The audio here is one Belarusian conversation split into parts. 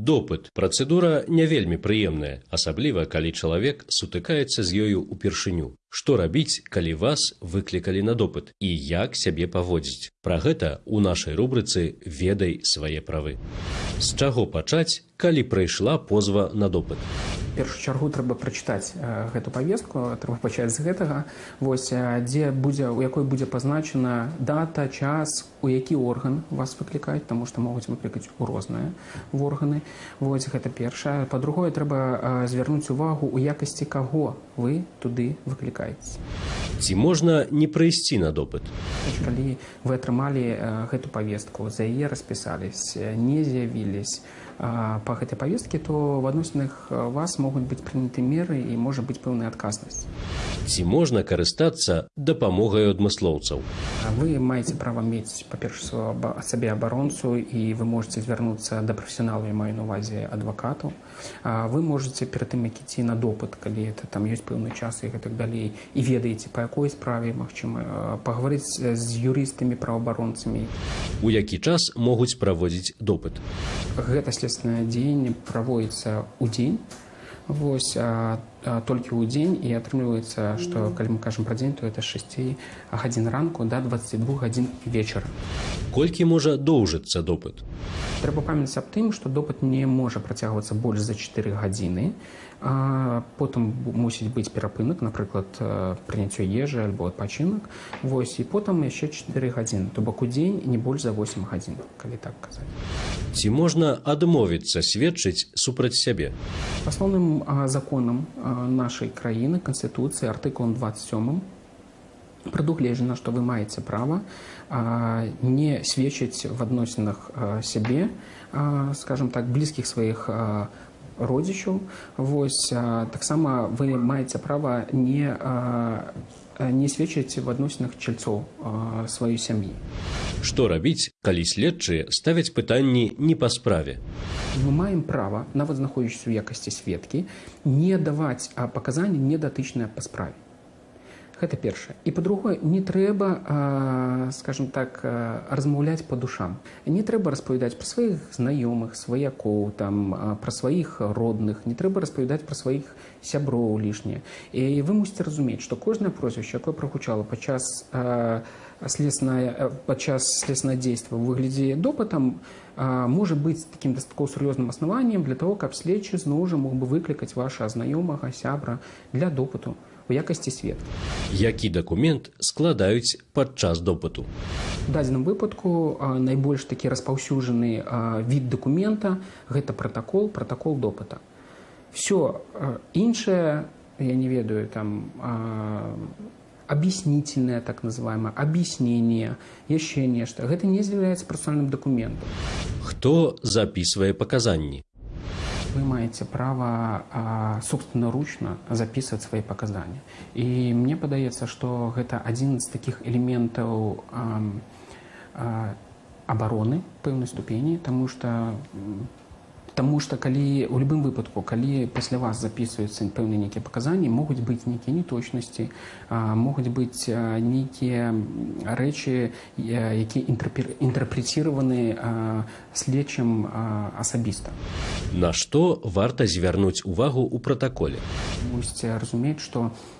Допыт працэдура не вельмі прыемная, асабліва калі чалавек сутыкаецца з ёю ўпершыню. Што рабіць, калі вас выклікалі на допыт і як сябе паводзіць. Пра гэта ў нашай рубрыцы ведай свае правы. З чаго пачаць, калі прыйшла позва на допыт. Першую чаргу трэба прачытаць э, гэту павестку трэба пачаць з гэтага. Вось дзе будзе у якой будзе пазначана дата час у які орган вас выклікаюць таму што могуць выклікаць у розныя в органы. Вось гэта першае. Па-другое трэба звярнуць увагу у якасці каго вы туды выклікаеце Ці можна не прыйсці на допыт. Калі вы атрымалі э, гэту павестку за яе распісались не з'явілись па гэтай павесткі то в адносінах вас могуць быць прыняты меры і можа быць пэўная адказнасць Ці можна карыстацца дапамогай адмыслоўцаў. вы маеце права мець па-перша сабе абаронцу і вы можете звярнуцца да прафесіянала я маю на увазе адвакату. Вы можете перад тым як ідці на допыт калі это там ёсць пэўны час і гэтак далей і ведаеце па якой справе магчыма пагаварыць з юрыстамі праваабаронцамі У які час могуць праводзіць допыт. гэта следственное дзеянне праводіцца ў дзень вось а, а, толькі ў дзень і атрымліваецца што калі мы кажам пра дзень то это 6 гадзін ранку да 22 гадзін вечара Колькі можа доўжыцца допыт. Трэба памятаць аб тым што допыт не можа працягвацца больш за 4 гадзіны. А потым мусіць быць перапынак напрыклад прыняццё ежы альбо адпачынак. Вось і потым яшчэ 4 гадзіны то бок у дзень не больш за 8 гадзін калі так казаць. Ці можна адмовіцца сведчыць супраць сябе. Асноўным законам нашай краіны канстытуцыі артыкулам 27 прадугледжана, што вы маеце права а, не сведчыць в адносінах сябе, скажем так блізкіх сваіх родзічаў. Вось таксама вы маеце права не, а, не сведчыць в адносінах чальцоў сваёй сям'і. Што рабіць, калі следчыя ставяць пытанні не па справе. Мы маем права, нават знаходзячыся ў якасці сведкі, не даваць а, паказанні недатычныя па справе. Гэта першае. І па-другое, не трэба, а, скажем так, размаўляць па душам. Не трэба распавядаць пра сваіх знаёмых, сваякоў, там, пра сваіх родных, не трэба распавядаць пра сваіх сяброў лішне. І вы мусіце разумець, што кожнае прозвішча, якое прагучала падчас а, следственное, падчас следственного дзейства ў выглядзе допытам можа быць такім дастаткова сур'ёзным аснаваннем для того, каб следчы зноў жа мог бы выклікаць ваша знаёмага сябра для допыту у якасці сведка. Які дакумент складаюць падчас допыту. У дадзеным выпадку найбольш такі распаўсюджаны від дакумента гэта пратакол, пратакол допыта. Все іншае я не ведаю там объяснительное так называемое объяснение яшчэ нешта гэта не з'яўляецца працальным документом Хто запісвае паказанні. Вы маеце права а, собственноручна записывать свои показания. І мне падаецца что гэта адзін з таких элементаў а, а, обороны пэўнай ступені тому что Таму што калі у любым выпадку калі пасля вас записываюцца пэўныя нейкія паказанні могуць быць нейкія неточнасці могуць быць нейкія рэчы якія інтэрпрэціраваны следчым асабіста На што варта звярнуць увагу ў пратаколе. мусіце разумець што а,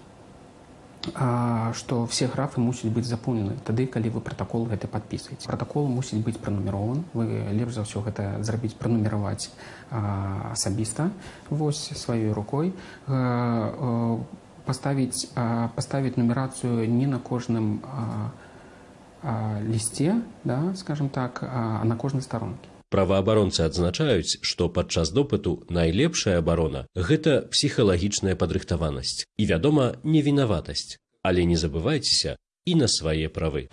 што все графы мусяць быць запоўнены тады калі вы пратакол гэты падпісваеце пратакол мусіць быць пранумерован вы лепш за ўсё гэта зрабіць пранумераваць асабіста вось сваёй рукой. А, а, паставіць паставіць нумерацыю не на кожным а, а, лісце да скажем так а на кожнай старонкі Праваабаронцы адзначаюць, што падчас допыту найлепшая абарона гэта псіхалагічная падрыхтаванасць і, вядома, невінаватасць, але не забывайцеся і на свае правы.